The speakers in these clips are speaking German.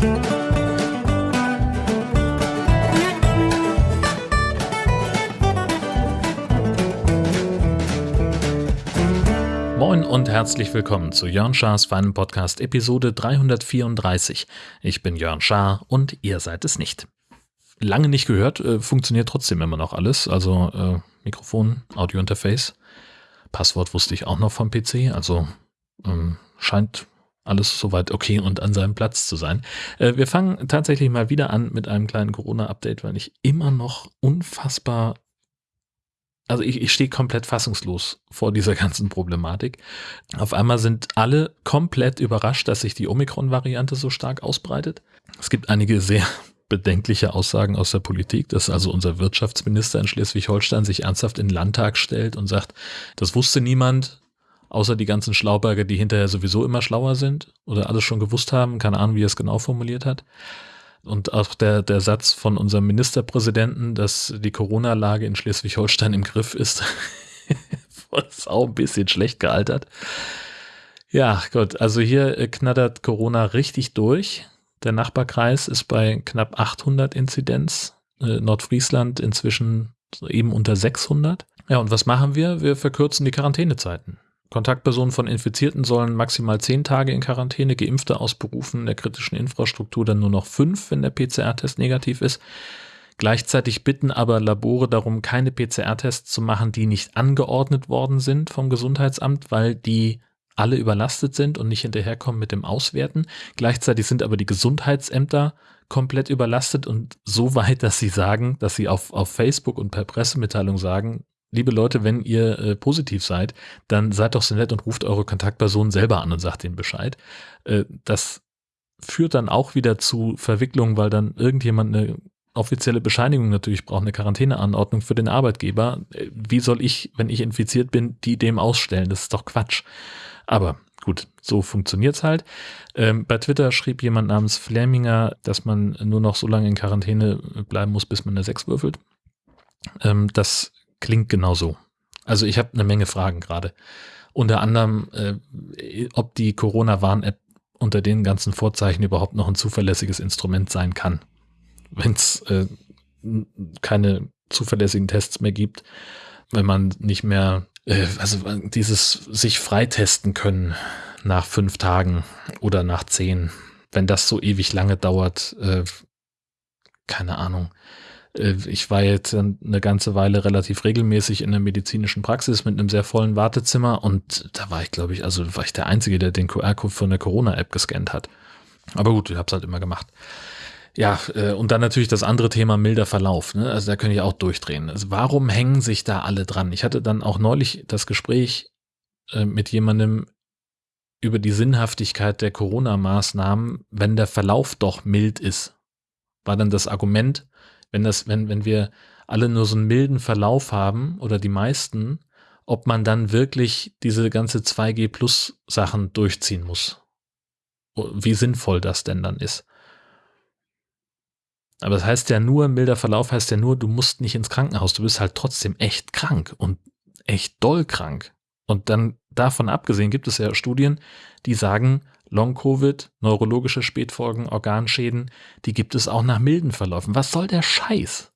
Moin und herzlich willkommen zu Jörn Schars feinem Podcast Episode 334. Ich bin Jörn Schaar und ihr seid es nicht. Lange nicht gehört, äh, funktioniert trotzdem immer noch alles. Also äh, Mikrofon, Audiointerface. Passwort wusste ich auch noch vom PC, also ähm, scheint alles soweit okay und an seinem Platz zu sein. Äh, wir fangen tatsächlich mal wieder an mit einem kleinen Corona-Update, weil ich immer noch unfassbar also ich, ich stehe komplett fassungslos vor dieser ganzen Problematik. Auf einmal sind alle komplett überrascht, dass sich die Omikron-Variante so stark ausbreitet. Es gibt einige sehr bedenkliche Aussagen aus der Politik, dass also unser Wirtschaftsminister in Schleswig-Holstein sich ernsthaft in den Landtag stellt und sagt, das wusste niemand, außer die ganzen Schlauberger, die hinterher sowieso immer schlauer sind oder alles schon gewusst haben, keine Ahnung, wie er es genau formuliert hat. Und auch der, der Satz von unserem Ministerpräsidenten, dass die Corona-Lage in Schleswig-Holstein im Griff ist, ist auch ein bisschen schlecht gealtert. Ja, gut, also hier äh, knattert Corona richtig durch. Der Nachbarkreis ist bei knapp 800 Inzidenz. Äh, Nordfriesland inzwischen eben unter 600. Ja, und was machen wir? Wir verkürzen die Quarantänezeiten. Kontaktpersonen von Infizierten sollen maximal zehn Tage in Quarantäne, Geimpfte aus Berufen der kritischen Infrastruktur dann nur noch fünf, wenn der PCR-Test negativ ist. Gleichzeitig bitten aber Labore darum, keine PCR-Tests zu machen, die nicht angeordnet worden sind vom Gesundheitsamt, weil die alle überlastet sind und nicht hinterherkommen mit dem Auswerten. Gleichzeitig sind aber die Gesundheitsämter komplett überlastet und so weit, dass sie sagen, dass sie auf, auf Facebook und per Pressemitteilung sagen, liebe Leute, wenn ihr äh, positiv seid, dann seid doch so nett und ruft eure Kontaktpersonen selber an und sagt ihnen Bescheid. Äh, das führt dann auch wieder zu Verwicklungen, weil dann irgendjemand eine offizielle Bescheinigung natürlich braucht, eine Quarantäneanordnung für den Arbeitgeber. Äh, wie soll ich, wenn ich infiziert bin, die dem ausstellen? Das ist doch Quatsch. Aber gut, so funktioniert's halt. Ähm, bei Twitter schrieb jemand namens Fleminger, dass man nur noch so lange in Quarantäne bleiben muss, bis man eine 6 würfelt. Ähm, das klingt genau so. Also ich habe eine Menge Fragen gerade. Unter anderem, äh, ob die Corona-Warn-App unter den ganzen Vorzeichen überhaupt noch ein zuverlässiges Instrument sein kann. Wenn es äh, keine zuverlässigen Tests mehr gibt, wenn man nicht mehr, äh, also dieses sich freitesten können nach fünf Tagen oder nach zehn, wenn das so ewig lange dauert, äh, keine Ahnung. Äh, ich war jetzt eine ganze Weile relativ regelmäßig in der medizinischen Praxis mit einem sehr vollen Wartezimmer und da war ich, glaube ich, also war ich der Einzige, der den QR-Code von der Corona-App gescannt hat. Aber gut, ich habe es halt immer gemacht. Ja, äh, und dann natürlich das andere Thema milder Verlauf. Ne? Also da könnte ich auch durchdrehen. Also warum hängen sich da alle dran? Ich hatte dann auch neulich das Gespräch äh, mit jemandem über die Sinnhaftigkeit der Corona-Maßnahmen, wenn der Verlauf doch mild ist. War dann das Argument, wenn das, wenn, wenn wir alle nur so einen milden Verlauf haben oder die meisten, ob man dann wirklich diese ganze 2G Plus Sachen durchziehen muss. Wie sinnvoll das denn dann ist. Aber das heißt ja nur, milder Verlauf heißt ja nur, du musst nicht ins Krankenhaus, du bist halt trotzdem echt krank und echt doll krank. Und dann davon abgesehen gibt es ja Studien, die sagen, Long-Covid, neurologische Spätfolgen, Organschäden, die gibt es auch nach milden Verläufen. Was soll der Scheiß?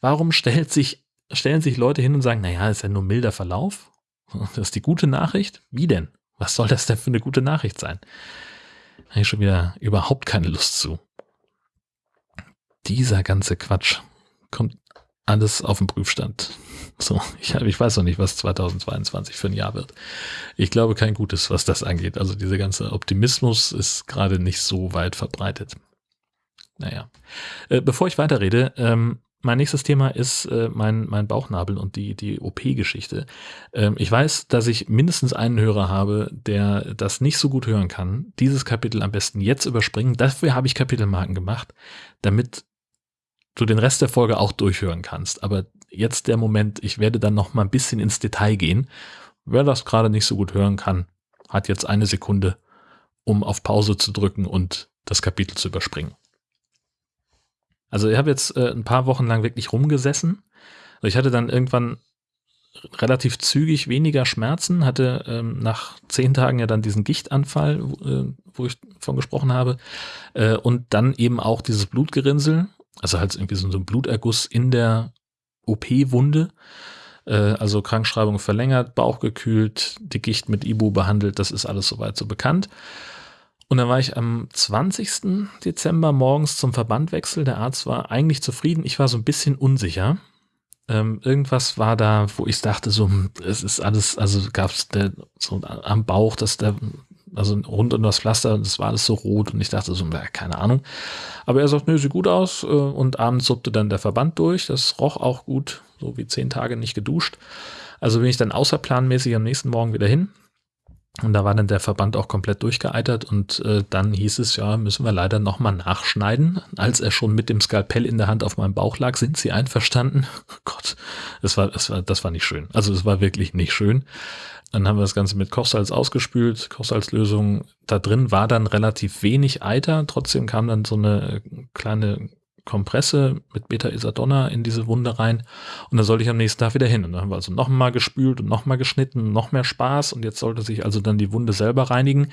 Warum stellt sich, stellen sich Leute hin und sagen, naja, ist ja nur milder Verlauf? Das ist die gute Nachricht? Wie denn? Was soll das denn für eine gute Nachricht sein? Da habe ich schon wieder überhaupt keine Lust zu. Dieser ganze Quatsch kommt alles auf den Prüfstand. So, ich, ich weiß noch nicht, was 2022 für ein Jahr wird. Ich glaube kein Gutes, was das angeht. Also dieser ganze Optimismus ist gerade nicht so weit verbreitet. Naja. Äh, bevor ich weiterrede, ähm, mein nächstes Thema ist äh, mein, mein Bauchnabel und die, die OP-Geschichte. Ähm, ich weiß, dass ich mindestens einen Hörer habe, der das nicht so gut hören kann. Dieses Kapitel am besten jetzt überspringen. Dafür habe ich Kapitelmarken gemacht, damit du den Rest der Folge auch durchhören kannst. Aber jetzt der Moment, ich werde dann noch mal ein bisschen ins Detail gehen. Wer das gerade nicht so gut hören kann, hat jetzt eine Sekunde, um auf Pause zu drücken und das Kapitel zu überspringen. Also ich habe jetzt äh, ein paar Wochen lang wirklich rumgesessen. Ich hatte dann irgendwann relativ zügig weniger Schmerzen, hatte ähm, nach zehn Tagen ja dann diesen Gichtanfall, äh, wo ich von gesprochen habe, äh, und dann eben auch dieses Blutgerinnsel, also halt irgendwie so, so ein Bluterguss in der OP-Wunde, äh, also Krankschreibung verlängert, Bauch gekühlt, die Gicht mit Ibu behandelt, das ist alles soweit so bekannt. Und dann war ich am 20. Dezember morgens zum Verbandwechsel. Der Arzt war eigentlich zufrieden. Ich war so ein bisschen unsicher. Ähm, irgendwas war da, wo ich dachte, so, hm, es ist alles, also gab es so am Bauch, dass der, also rund um das Pflaster, das war alles so rot und ich dachte so, keine Ahnung. Aber er sagt, nö, sieht gut aus äh, und abends suppte dann der Verband durch. Das roch auch gut, so wie zehn Tage nicht geduscht. Also bin ich dann außerplanmäßig am nächsten Morgen wieder hin und da war dann der Verband auch komplett durchgeeitert und äh, dann hieß es, ja, müssen wir leider nochmal nachschneiden. Als er schon mit dem Skalpell in der Hand auf meinem Bauch lag, sind sie einverstanden. Gott, das war, das war, das war nicht schön. Also es war wirklich nicht schön. Dann haben wir das Ganze mit Kochsalz ausgespült, Kochsalzlösung. Da drin war dann relativ wenig Eiter. Trotzdem kam dann so eine kleine Kompresse mit Beta-Isadonna in diese Wunde rein und dann sollte ich am nächsten Tag wieder hin. Und dann haben wir also nochmal gespült und nochmal geschnitten, noch mehr Spaß und jetzt sollte sich also dann die Wunde selber reinigen.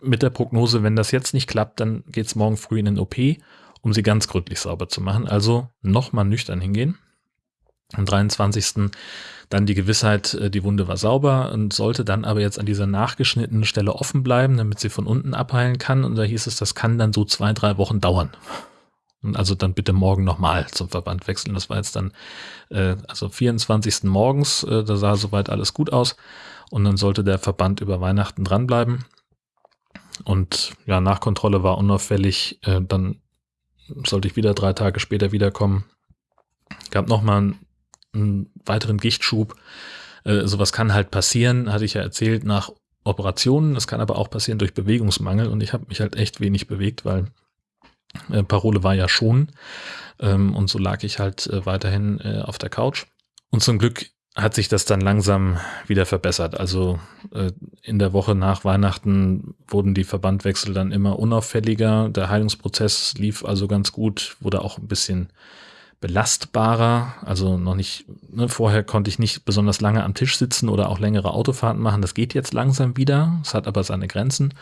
Mit der Prognose, wenn das jetzt nicht klappt, dann geht's morgen früh in den OP, um sie ganz gründlich sauber zu machen. Also nochmal nüchtern hingehen. Am 23. dann die Gewissheit, äh, die Wunde war sauber und sollte dann aber jetzt an dieser nachgeschnittenen Stelle offen bleiben, damit sie von unten abheilen kann. Und da hieß es, das kann dann so zwei, drei Wochen dauern. Also dann bitte morgen nochmal zum Verband wechseln. Das war jetzt dann äh, also 24. morgens, äh, da sah soweit alles gut aus. Und dann sollte der Verband über Weihnachten dranbleiben. Und ja, Nachkontrolle war unauffällig. Äh, dann sollte ich wieder drei Tage später wiederkommen. Gab nochmal einen, einen weiteren Gichtschub. Äh, sowas kann halt passieren, hatte ich ja erzählt, nach Operationen. Das kann aber auch passieren durch Bewegungsmangel. Und ich habe mich halt echt wenig bewegt, weil äh, Parole war ja schon. Ähm, und so lag ich halt äh, weiterhin äh, auf der Couch. Und zum Glück hat sich das dann langsam wieder verbessert. Also äh, in der Woche nach Weihnachten wurden die Verbandwechsel dann immer unauffälliger. Der Heilungsprozess lief also ganz gut, wurde auch ein bisschen belastbarer. Also noch nicht, ne, vorher konnte ich nicht besonders lange am Tisch sitzen oder auch längere Autofahrten machen. Das geht jetzt langsam wieder. Es hat aber seine Grenzen.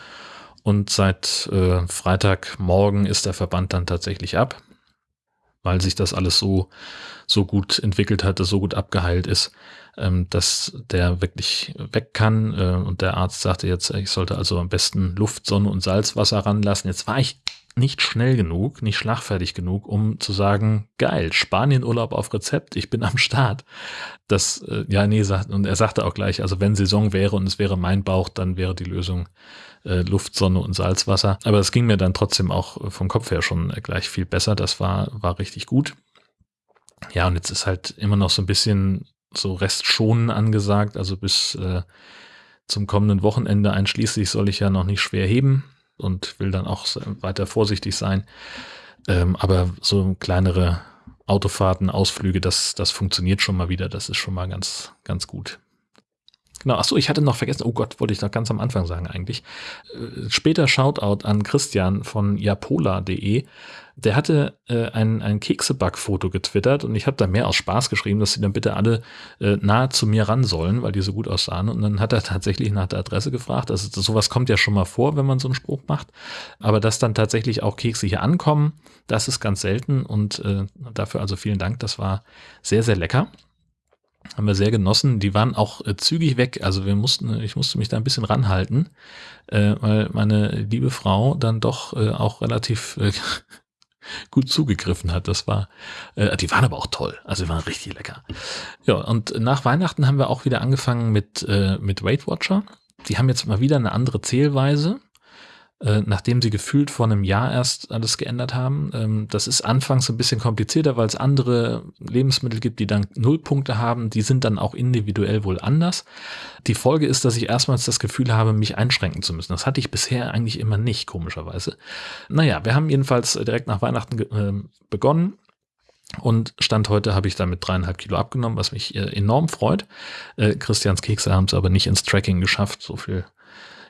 Und seit äh, Freitagmorgen ist der Verband dann tatsächlich ab, weil sich das alles so, so gut entwickelt hat, so gut abgeheilt ist, ähm, dass der wirklich weg kann. Äh, und der Arzt sagte jetzt, ich sollte also am besten Luft, Sonne und Salzwasser ranlassen. Jetzt war ich nicht schnell genug, nicht schlagfertig genug, um zu sagen, geil, Spanienurlaub auf Rezept, ich bin am Start. Das, äh, ja, nee, sagt, und er sagte auch gleich, also wenn Saison wäre und es wäre mein Bauch, dann wäre die Lösung äh, Luft, Sonne und Salzwasser. Aber es ging mir dann trotzdem auch vom Kopf her schon gleich viel besser. Das war, war richtig gut. Ja, und jetzt ist halt immer noch so ein bisschen so Restschonen angesagt. Also bis äh, zum kommenden Wochenende einschließlich soll ich ja noch nicht schwer heben und will dann auch weiter vorsichtig sein. Ähm, aber so kleinere Autofahrten, Ausflüge, das, das funktioniert schon mal wieder. Das ist schon mal ganz, ganz gut. Genau, achso, ich hatte noch vergessen, oh Gott, wollte ich noch ganz am Anfang sagen eigentlich. Äh, später Shoutout an Christian von japola.de. Der hatte äh, ein, ein Kekseback-Foto getwittert und ich habe da mehr aus Spaß geschrieben, dass sie dann bitte alle äh, nahe zu mir ran sollen, weil die so gut aussahen. Und dann hat er tatsächlich nach der Adresse gefragt. Also sowas kommt ja schon mal vor, wenn man so einen Spruch macht. Aber dass dann tatsächlich auch Kekse hier ankommen, das ist ganz selten. Und äh, dafür also vielen Dank. Das war sehr, sehr lecker haben wir sehr genossen. Die waren auch äh, zügig weg. Also wir mussten, ich musste mich da ein bisschen ranhalten, äh, weil meine liebe Frau dann doch äh, auch relativ äh, gut zugegriffen hat. Das war, äh, die waren aber auch toll. Also die waren richtig lecker. Ja, und nach Weihnachten haben wir auch wieder angefangen mit, äh, mit Weight Watcher. Die haben jetzt mal wieder eine andere Zählweise. Äh, nachdem sie gefühlt vor einem Jahr erst alles geändert haben. Ähm, das ist anfangs ein bisschen komplizierter, weil es andere Lebensmittel gibt, die dann Nullpunkte haben. Die sind dann auch individuell wohl anders. Die Folge ist, dass ich erstmals das Gefühl habe, mich einschränken zu müssen. Das hatte ich bisher eigentlich immer nicht, komischerweise. Naja, wir haben jedenfalls direkt nach Weihnachten äh, begonnen. Und Stand heute habe ich damit dreieinhalb Kilo abgenommen, was mich äh, enorm freut. Äh, Christians Kekse haben es aber nicht ins Tracking geschafft. So viel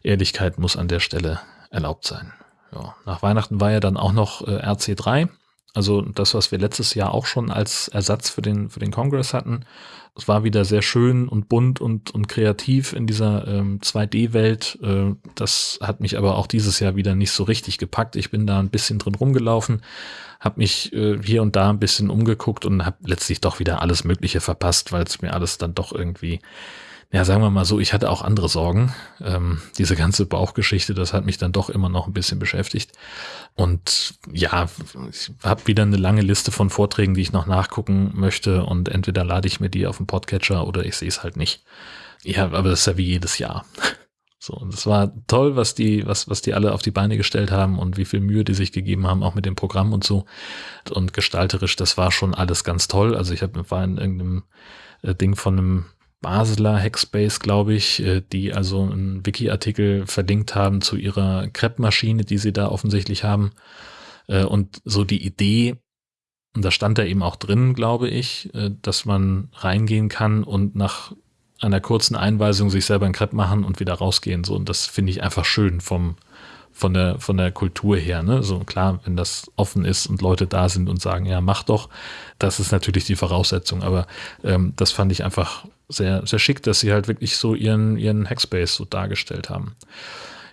Ehrlichkeit muss an der Stelle erlaubt sein. Ja, nach Weihnachten war ja dann auch noch äh, RC3, Also das, was wir letztes Jahr auch schon als Ersatz für den, für den Congress hatten. Es war wieder sehr schön und bunt und, und kreativ in dieser ähm, 2D-Welt. Äh, das hat mich aber auch dieses Jahr wieder nicht so richtig gepackt. Ich bin da ein bisschen drin rumgelaufen, habe mich äh, hier und da ein bisschen umgeguckt und habe letztlich doch wieder alles Mögliche verpasst, weil es mir alles dann doch irgendwie ja, sagen wir mal so, ich hatte auch andere Sorgen. Ähm, diese ganze Bauchgeschichte, das hat mich dann doch immer noch ein bisschen beschäftigt. Und ja, ich habe wieder eine lange Liste von Vorträgen, die ich noch nachgucken möchte. Und entweder lade ich mir die auf den Podcatcher oder ich sehe es halt nicht. Ja, aber das ist ja wie jedes Jahr. So, und es war toll, was die, was, was die alle auf die Beine gestellt haben und wie viel Mühe die sich gegeben haben, auch mit dem Programm und so. Und gestalterisch, das war schon alles ganz toll. Also ich hab, war in irgendeinem äh, Ding von einem Basler Hackspace, glaube ich, äh, die also einen Wiki-Artikel verlinkt haben zu ihrer Crepe-Maschine, die sie da offensichtlich haben. Äh, und so die Idee, und da stand da eben auch drin, glaube ich, äh, dass man reingehen kann und nach einer kurzen Einweisung sich selber ein Crepe machen und wieder rausgehen. So, und das finde ich einfach schön vom, von der, von der Kultur her. Ne? So klar, wenn das offen ist und Leute da sind und sagen, ja, mach doch, das ist natürlich die Voraussetzung. Aber ähm, das fand ich einfach sehr, sehr schick, dass sie halt wirklich so ihren, ihren Hackspace so dargestellt haben.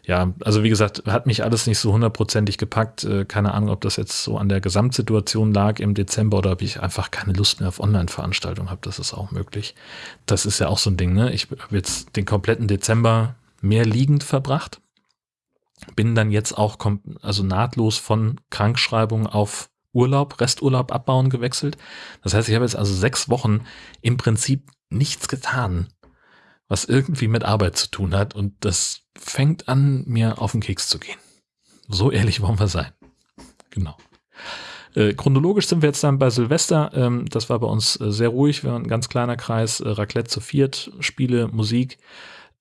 Ja, also wie gesagt, hat mich alles nicht so hundertprozentig gepackt. Äh, keine Ahnung, ob das jetzt so an der Gesamtsituation lag im Dezember oder ob ich einfach keine Lust mehr auf Online-Veranstaltungen habe. Das ist auch möglich. Das ist ja auch so ein Ding, ne? Ich habe jetzt den kompletten Dezember mehr liegend verbracht. Bin dann jetzt auch also nahtlos von Krankschreibung auf Urlaub, Resturlaub abbauen gewechselt. Das heißt, ich habe jetzt also sechs Wochen im Prinzip nichts getan, was irgendwie mit Arbeit zu tun hat. Und das fängt an, mir auf den Keks zu gehen. So ehrlich wollen wir sein. Genau. Äh, chronologisch sind wir jetzt dann bei Silvester. Ähm, das war bei uns äh, sehr ruhig. Wir waren ein ganz kleiner Kreis. Äh, Raclette zu viert, Spiele, Musik.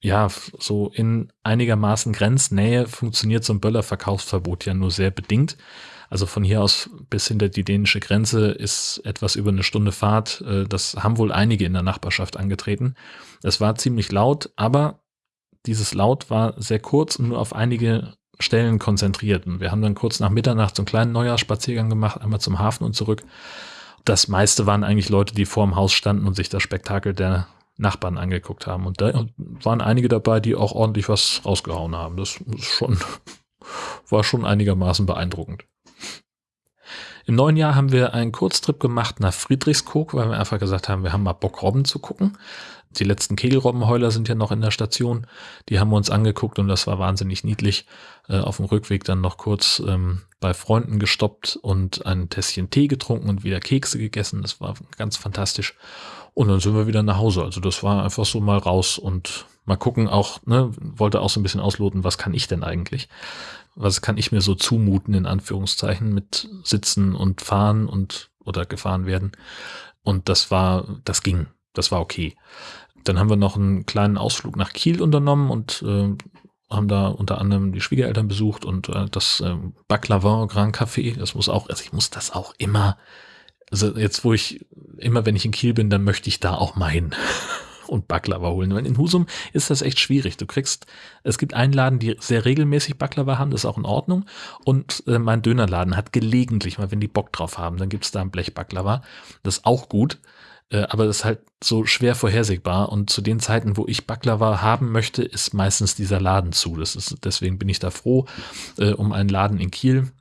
Ja, so in einigermaßen Grenznähe funktioniert so ein Böller-Verkaufsverbot ja nur sehr bedingt. Also von hier aus bis hinter die dänische Grenze ist etwas über eine Stunde Fahrt. Äh, das haben wohl einige in der Nachbarschaft angetreten. Es war ziemlich laut, aber dieses Laut war sehr kurz und nur auf einige Stellen konzentriert. Und wir haben dann kurz nach Mitternacht so einen kleinen Neujahrsspaziergang gemacht, einmal zum Hafen und zurück. Das meiste waren eigentlich Leute, die vor dem Haus standen und sich das Spektakel der Nachbarn angeguckt haben. Und da waren einige dabei, die auch ordentlich was rausgehauen haben. Das schon, war schon einigermaßen beeindruckend. Im neuen Jahr haben wir einen Kurztrip gemacht nach Friedrichskoog, weil wir einfach gesagt haben, wir haben mal Bock, Robben zu gucken. Die letzten Kegelrobbenheuler sind ja noch in der Station. Die haben wir uns angeguckt und das war wahnsinnig niedlich. Äh, auf dem Rückweg dann noch kurz ähm, bei Freunden gestoppt und ein Tässchen Tee getrunken und wieder Kekse gegessen. Das war ganz fantastisch. Und dann sind wir wieder nach Hause. Also das war einfach so mal raus und mal gucken auch, ne, wollte auch so ein bisschen ausloten, was kann ich denn eigentlich? was kann ich mir so zumuten, in Anführungszeichen, mit Sitzen und Fahren und oder gefahren werden. Und das war, das ging, das war okay. Dann haben wir noch einen kleinen Ausflug nach Kiel unternommen und äh, haben da unter anderem die Schwiegereltern besucht und äh, das äh, Baklava Grand Café. Das muss auch, also ich muss das auch immer, also jetzt wo ich, immer wenn ich in Kiel bin, dann möchte ich da auch mal hin und Baklava holen. Weil in Husum ist das echt schwierig. Du kriegst, es gibt einen Laden, die sehr regelmäßig Baklava haben, das ist auch in Ordnung. Und äh, mein Dönerladen hat gelegentlich mal, wenn die Bock drauf haben, dann gibt's da ein Blech Baklava. Das ist auch gut. Äh, aber das ist halt so schwer vorhersehbar. Und zu den Zeiten, wo ich Baklava haben möchte, ist meistens dieser Laden zu. Das ist, deswegen bin ich da froh äh, um einen Laden in Kiel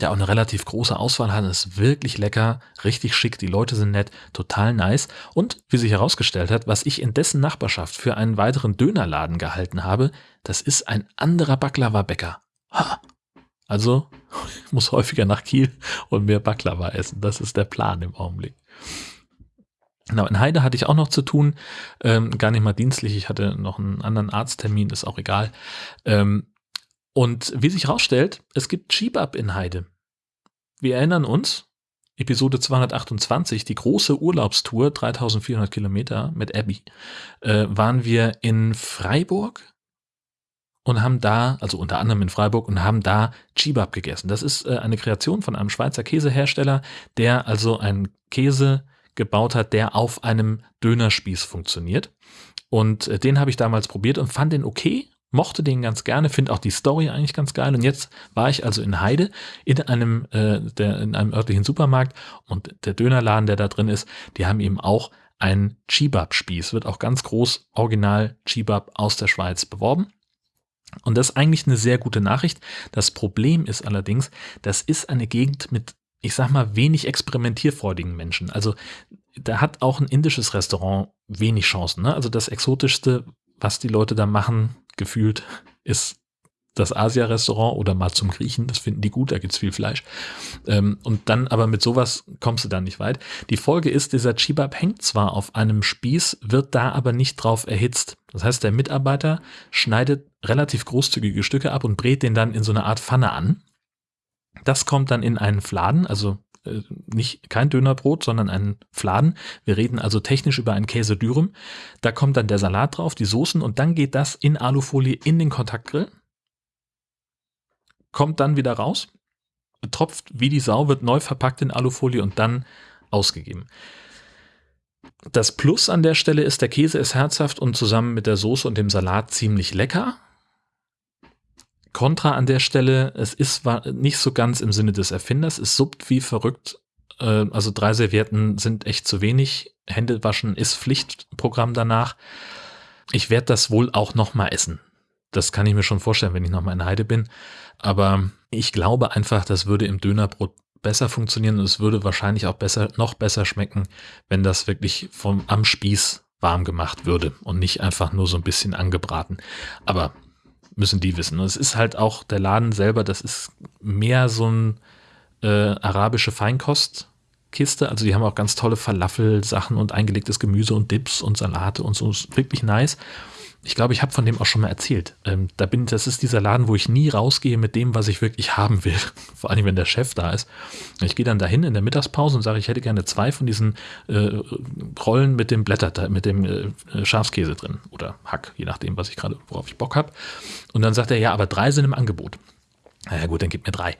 der auch eine relativ große Auswahl hat, ist wirklich lecker, richtig schick, die Leute sind nett, total nice. Und wie sich herausgestellt hat, was ich in dessen Nachbarschaft für einen weiteren Dönerladen gehalten habe, das ist ein anderer Baklava-Bäcker. Also, ich muss häufiger nach Kiel und mehr Baklava essen. Das ist der Plan im Augenblick. Genau, in Heide hatte ich auch noch zu tun, ähm, gar nicht mal dienstlich, ich hatte noch einen anderen Arzttermin, ist auch egal. Ähm, und wie sich herausstellt, es gibt Skibab in Heide. Wir erinnern uns, Episode 228, die große Urlaubstour, 3400 Kilometer mit Abby, äh, waren wir in Freiburg und haben da, also unter anderem in Freiburg, und haben da Chibab gegessen. Das ist äh, eine Kreation von einem Schweizer Käsehersteller, der also einen Käse gebaut hat, der auf einem Dönerspieß funktioniert. Und äh, den habe ich damals probiert und fand den okay, mochte den ganz gerne, finde auch die Story eigentlich ganz geil. Und jetzt war ich also in Heide in einem, äh, der, in einem örtlichen Supermarkt und der Dönerladen, der da drin ist, die haben eben auch einen Chibab-Spieß, wird auch ganz groß original Chibab aus der Schweiz beworben. Und das ist eigentlich eine sehr gute Nachricht. Das Problem ist allerdings, das ist eine Gegend mit, ich sag mal, wenig experimentierfreudigen Menschen. Also da hat auch ein indisches Restaurant wenig Chancen. Ne? Also das Exotischste, was die Leute da machen, gefühlt, ist das Asia-Restaurant oder mal zum Griechen, das finden die gut, da gibt's viel Fleisch. Ähm, und dann aber mit sowas kommst du dann nicht weit. Die Folge ist, dieser Chibab hängt zwar auf einem Spieß, wird da aber nicht drauf erhitzt. Das heißt, der Mitarbeiter schneidet relativ großzügige Stücke ab und brät den dann in so eine Art Pfanne an. Das kommt dann in einen Fladen, also äh, nicht kein Dönerbrot, sondern ein Fladen. Wir reden also technisch über einen Käse Dürüm. Da kommt dann der Salat drauf, die Soßen und dann geht das in Alufolie in den Kontaktgrill. Kommt dann wieder raus, tropft wie die Sau, wird neu verpackt in Alufolie und dann ausgegeben. Das Plus an der Stelle ist, der Käse ist herzhaft und zusammen mit der Soße und dem Salat ziemlich lecker. Kontra an der Stelle, es ist nicht so ganz im Sinne des Erfinders, es suppt wie verrückt. Äh, also drei Servietten sind echt zu wenig. Hände waschen ist Pflichtprogramm danach. Ich werde das wohl auch noch mal essen. Das kann ich mir schon vorstellen, wenn ich noch mal in Heide bin. Aber ich glaube einfach, das würde im Dönerbrot besser funktionieren und es würde wahrscheinlich auch besser, noch besser schmecken, wenn das wirklich vom, am Spieß warm gemacht würde und nicht einfach nur so ein bisschen angebraten. Aber müssen die wissen. Und es ist halt auch der Laden selber, das ist mehr so ein äh, arabische Feinkostkiste. Also die haben auch ganz tolle Falafel-Sachen und eingelegtes Gemüse und Dips und Salate und so. Ist wirklich nice ich glaube, ich habe von dem auch schon mal erzählt. Ähm, da bin, das ist dieser Laden, wo ich nie rausgehe mit dem, was ich wirklich haben will. Vor allem, wenn der Chef da ist. Ich gehe dann dahin in der Mittagspause und sage, ich hätte gerne zwei von diesen äh, Rollen mit dem Blätter, mit dem äh, Schafskäse drin oder Hack, je nachdem, was ich gerade, worauf ich Bock habe. Und dann sagt er, ja, aber drei sind im Angebot. Na ja, gut, dann gib mir drei.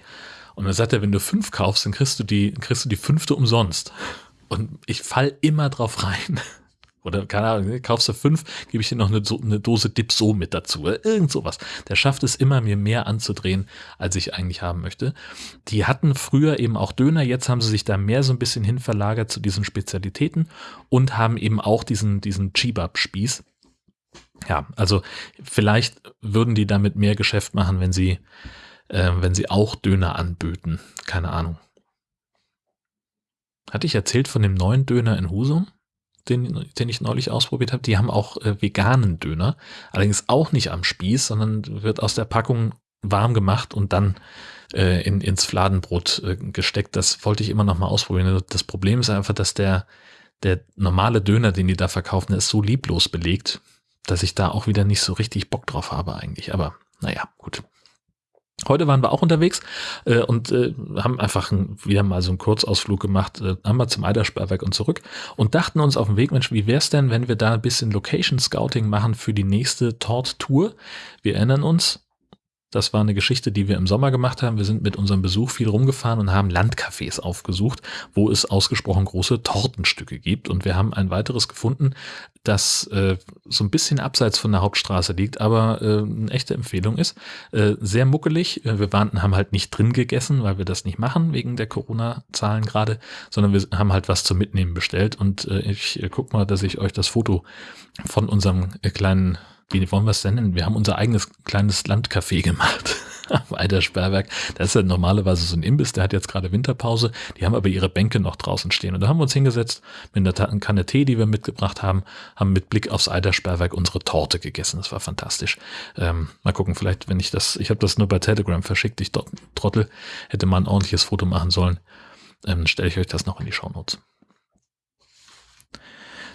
Und dann sagt er, wenn du fünf kaufst, dann kriegst du die, kriegst du die fünfte umsonst. Und ich fall immer drauf rein. Oder keine Ahnung, kaufst du fünf, gebe ich dir noch eine, eine Dose Dipso mit dazu. Oder irgend sowas. Der schafft es immer, mir mehr anzudrehen, als ich eigentlich haben möchte. Die hatten früher eben auch Döner, jetzt haben sie sich da mehr so ein bisschen hin verlagert zu diesen Spezialitäten und haben eben auch diesen, diesen Chibab-Spieß. Ja, also vielleicht würden die damit mehr Geschäft machen, wenn sie, äh, wenn sie auch Döner anböten. Keine Ahnung. Hatte ich erzählt von dem neuen Döner in Husum? Den, den ich neulich ausprobiert habe, die haben auch äh, veganen Döner. Allerdings auch nicht am Spieß, sondern wird aus der Packung warm gemacht und dann äh, in, ins Fladenbrot äh, gesteckt. Das wollte ich immer noch mal ausprobieren. Das Problem ist einfach, dass der, der normale Döner, den die da verkaufen, ist so lieblos belegt, dass ich da auch wieder nicht so richtig Bock drauf habe eigentlich. Aber naja, gut. Heute waren wir auch unterwegs äh, und äh, haben einfach ein, wieder mal so einen Kurzausflug gemacht, äh, einmal zum Eidersperrwerk und zurück und dachten uns auf dem Weg, Mensch, wie wär's denn, wenn wir da ein bisschen Location Scouting machen für die nächste Tort-Tour? Wir erinnern uns, das war eine Geschichte, die wir im Sommer gemacht haben. Wir sind mit unserem Besuch viel rumgefahren und haben Landcafés aufgesucht, wo es ausgesprochen große Tortenstücke gibt. Und wir haben ein weiteres gefunden, das äh, so ein bisschen abseits von der Hauptstraße liegt, aber äh, eine echte Empfehlung ist. Äh, sehr muckelig. Äh, wir waren, haben halt nicht drin gegessen, weil wir das nicht machen, wegen der Corona-Zahlen gerade, sondern wir haben halt was zum Mitnehmen bestellt. Und äh, ich äh, guck mal, dass ich euch das Foto von unserem kleinen wie wollen wir es denn nennen? Wir haben unser eigenes kleines Landcafé gemacht. Weiter Sperrwerk. Das ist ja normalerweise so ein Imbiss, der hat jetzt gerade Winterpause. Die haben aber ihre Bänke noch draußen stehen. Und da haben wir uns hingesetzt mit einer Kanne Tee, die wir mitgebracht haben, haben mit Blick aufs Eidersperrwerk unsere Torte gegessen. Das war fantastisch. Ähm, mal gucken, vielleicht, wenn ich das, ich habe das nur bei Telegram verschickt, ich Trottel, hätte mal ein ordentliches Foto machen sollen. Ähm, stelle ich euch das noch in die Shownotes.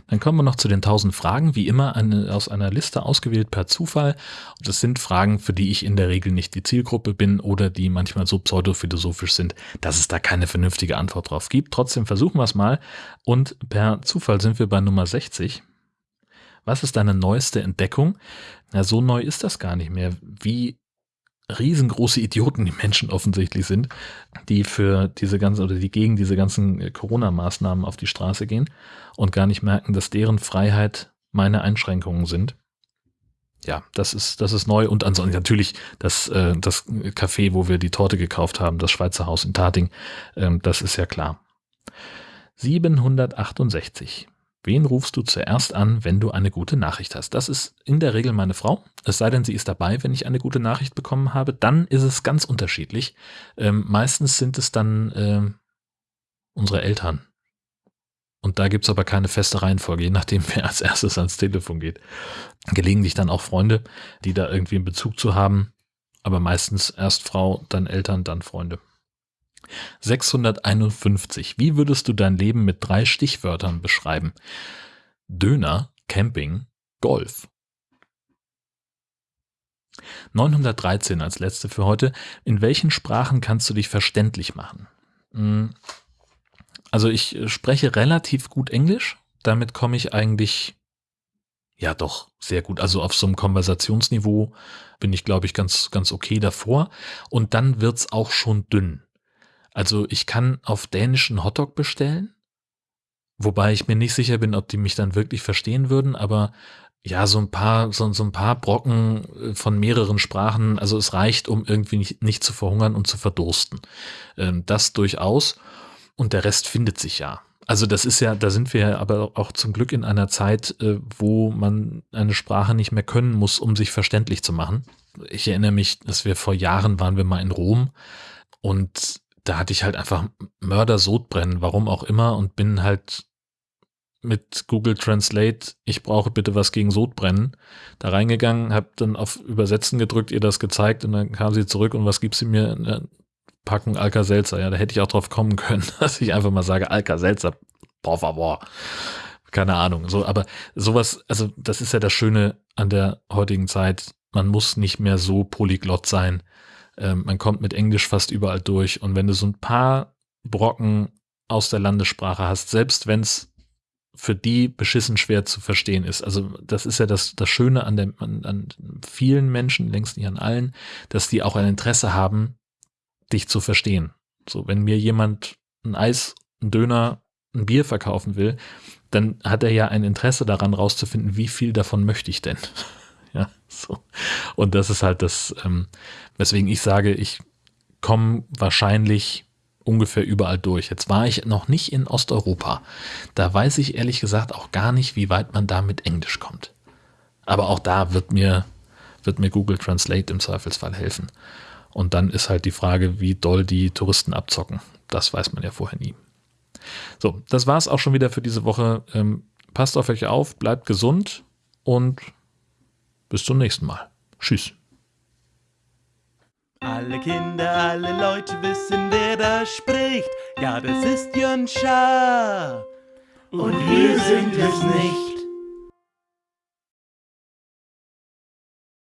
Dann kommen wir noch zu den 1000 Fragen, wie immer eine, aus einer Liste ausgewählt per Zufall. Das sind Fragen, für die ich in der Regel nicht die Zielgruppe bin oder die manchmal so pseudophilosophisch sind, dass es da keine vernünftige Antwort drauf gibt. Trotzdem versuchen wir es mal. Und per Zufall sind wir bei Nummer 60. Was ist deine neueste Entdeckung? Na, so neu ist das gar nicht mehr. Wie riesengroße Idioten die Menschen offensichtlich sind, die für diese ganzen oder die gegen diese ganzen äh, Corona-Maßnahmen auf die Straße gehen und gar nicht merken, dass deren Freiheit meine Einschränkungen sind. ja, das ist, das ist neu. Und ansonsten natürlich das, äh, das Café, wo wir die Torte gekauft haben, das Schweizer Haus in Tating, ähm, das ist ja klar. 768. Wen rufst du zuerst an, wenn du eine gute Nachricht hast? Das ist in der Regel meine Frau. Es sei denn, sie ist dabei, wenn ich eine gute Nachricht bekommen habe. Dann ist es ganz unterschiedlich. Ähm, meistens sind es dann äh, unsere Eltern. Und da gibt's aber keine feste Reihenfolge, je nachdem, wer als erstes ans Telefon geht. Gelegentlich dann auch Freunde, die da irgendwie einen Bezug zu haben. Aber meistens erst Frau, dann Eltern, dann Freunde. 651. Wie würdest du dein Leben mit drei Stichwörtern beschreiben? Döner, Camping, Golf. 913 als letzte für heute. In welchen Sprachen kannst du dich verständlich machen? Hm. Also ich spreche relativ gut Englisch. Damit komme ich eigentlich ja doch sehr gut. Also auf so einem Konversationsniveau bin ich, glaube ich, ganz, ganz okay davor. Und dann wird's auch schon dünn. Also ich kann auf Dänisch einen Hotdog bestellen, wobei ich mir nicht sicher bin, ob die mich dann wirklich verstehen würden, aber ja, so ein paar, so, so ein paar Brocken äh, von mehreren Sprachen, also es reicht, um irgendwie nicht, nicht zu verhungern und zu verdursten. Ähm, das durchaus. Und der Rest findet sich ja. Also das ist ja, da sind wir aber auch zum Glück in einer Zeit, äh, wo man eine Sprache nicht mehr können muss, um sich verständlich zu machen. Ich erinnere mich, dass wir vor Jahren waren wir mal in Rom und da hatte ich halt einfach Mörder Sodbrennen, warum auch immer, und bin halt mit Google Translate, ich brauche bitte was gegen Sodbrennen, da reingegangen, habe dann auf Übersetzen gedrückt, ihr das gezeigt und dann kam sie zurück und was gibt sie mir? Eine Packung Alka-Seltzer. Ja, da hätte ich auch drauf kommen können, dass ich einfach mal sage, Alka-Seltzer, por favor. Keine Ahnung. So, aber sowas, also das ist ja das Schöne an der heutigen Zeit. Man muss nicht mehr so polyglott sein, ähm, man kommt mit Englisch fast überall durch. Und wenn du so ein paar Brocken aus der Landessprache hast, selbst wenn es für die beschissen schwer zu verstehen ist. Also das ist ja das, das Schöne an, der, an, an vielen Menschen, längst nicht an allen, dass die auch ein Interesse haben, dich zu verstehen. So, wenn mir jemand ein Eis, ein Döner, ein Bier verkaufen will, dann hat er ja ein Interesse daran rauszufinden, wie viel davon möchte ich denn. So. Und das ist halt das, ähm, weswegen ich sage, ich komme wahrscheinlich ungefähr überall durch. Jetzt war ich noch nicht in Osteuropa. Da weiß ich ehrlich gesagt auch gar nicht, wie weit man da mit Englisch kommt. Aber auch da wird mir, wird mir Google Translate im Zweifelsfall helfen. Und dann ist halt die Frage, wie doll die Touristen abzocken. Das weiß man ja vorher nie. So, das war es auch schon wieder für diese Woche. Ähm, passt auf euch auf, bleibt gesund und bis zum nächsten Mal. Tschüss. Alle Kinder, alle Leute wissen, wer da spricht. Ja, das ist Jön Schaar. Und wir sind es nicht.